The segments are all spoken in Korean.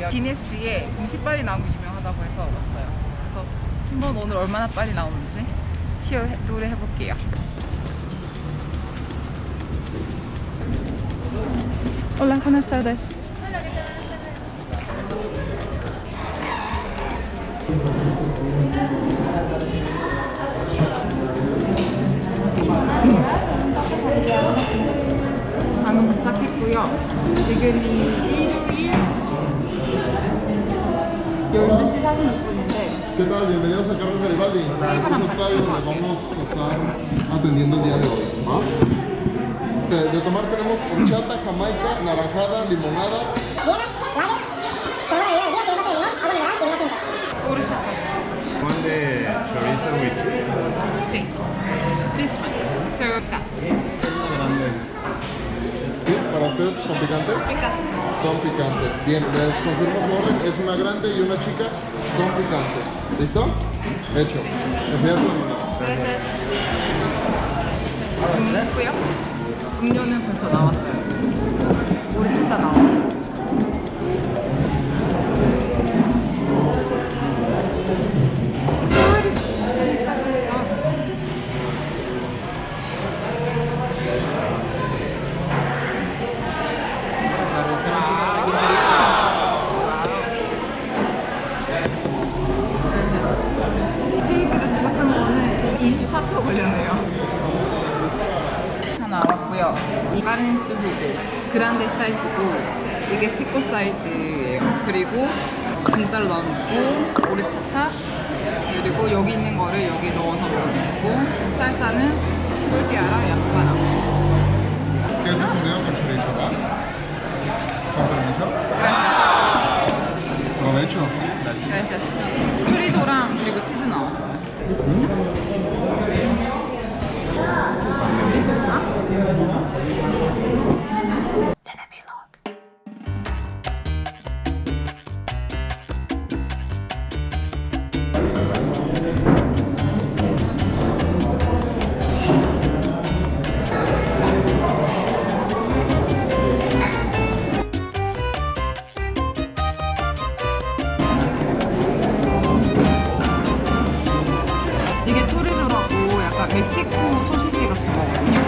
여기에 공식빨이 나온 게 유명하다고 해서 왔어요. 그래서 한번 오늘 얼마나 빨리 나오는지 시어 노래 해볼게요. Hola, buenas tardes. 방금 도착했고요. 지금이 일요일 No sé si ¿Qué tal? Bienvenidos a Carlos Garibaldi, vamos a estar atendiendo el día de hoy. De, tomar tenemos horchata, jamaica, naranjada, limonada. De Sí. This one. ¿Para usted con? Picante. Con picante. Bien, les confirmo su orden. Es una grande y una chica con picante. ¿Listo? Hecho. Enseñar su número. 했고요. 음료는 벌써 나왔어요. 3초 걸렸네요 하나 왔고요 이 빠른 수후고 그란데 사이즈고 이게 치코 사이즈예요 그리고 공짜로 넣고 오리차타, 그리고 여기 있는 거를 여기 넣어서 먹고 쌀쌀은 꿀디아랑 약과랑 계속 내가 컨트롤 해봐 감사합니다. 어, 매주. 그라시아스. 프리조랑 그리고 치즈 나왔어요. 음? 약간 멕시코 소시지 같은 거거든요.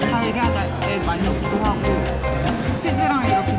달걀에 많이 넣기도 하고 치즈랑 이렇게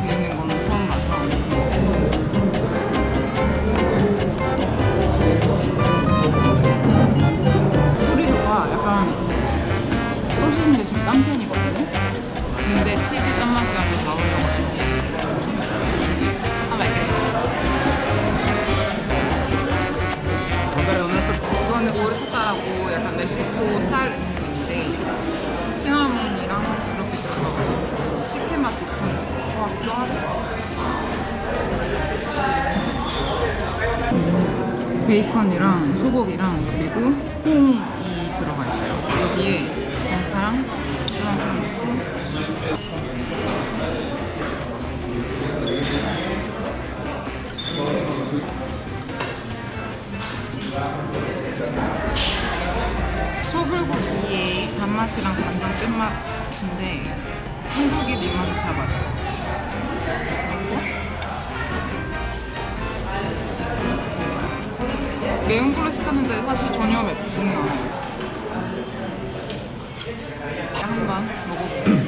베이컨이랑 소고기랑 그리고 콩이 들어가 있어요 여기에 양파랑 수당처럼 넣고 소불고기의 단맛이랑 간장 끝맛인데 한국이 네 입맛에 잘 맞아요. 매운 걸로 시켰는데 사실 전혀 맵지는 않아요. 한번 먹어보겠습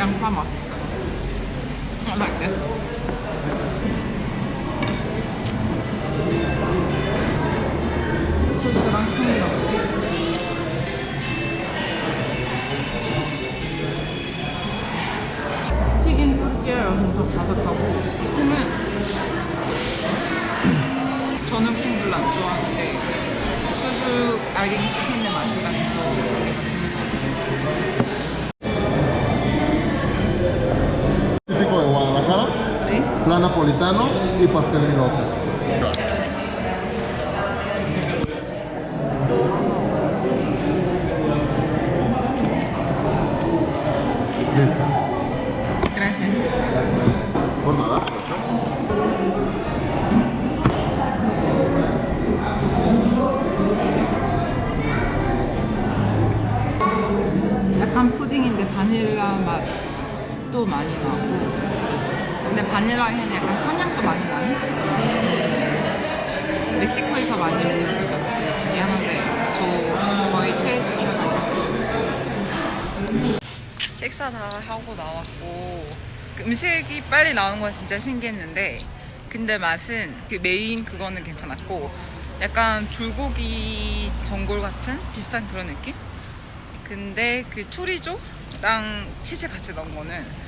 양파 맛있어요. I like this. 소스랑 콩 넣고 튀긴 토르티아여서 더 바삭하고 콩은 저는 콩 별로 안 좋아하는데 수수 알갱이 씹히는 맛이 나서 napolitano y pastel mil hojas. Gracias. Por nada. 약간 푸딩인데 바닐라 맛도 많이 나고 근데 바닐라 향이 약간 천향도 많이 나는 멕시코에서 많이 먹는 디저트 중에 하나인데 저, 저희 최애 중에 하나예요 식사 다 하고 나왔고 그 음식이 빨리 나오는 건 진짜 신기했는데 근데 맛은 그 메인 그거는 괜찮았고 약간 불고기 전골 같은 비슷한 그런 느낌? 근데 그 초리조랑 치즈 같이 넣은 거는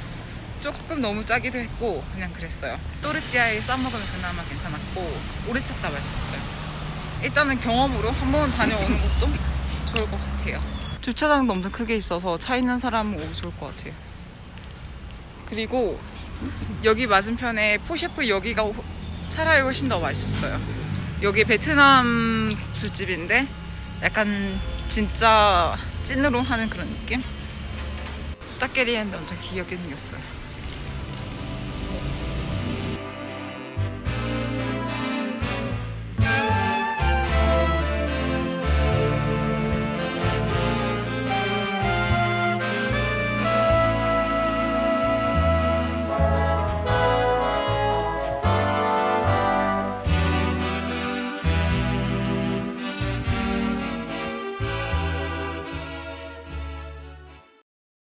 조금 너무 짜기도 했고 그냥 그랬어요. 또르띠아에 싸먹으면 그나마 괜찮았고 오래 찾다 맛있었어요. 일단은 경험으로 한번 다녀오는 것도 좋을 것 같아요. 주차장도 엄청 크게 있어서 차 있는 사람은 오기 좋을 것 같아요. 그리고 여기 맞은편에 포셰프 여기가 호- 차라리 훨씬 더 맛있었어요. 여기 베트남 술집인데 약간 진짜 찐으로 하는 그런 느낌? 딱게리한데 엄청 귀엽게 생겼어요.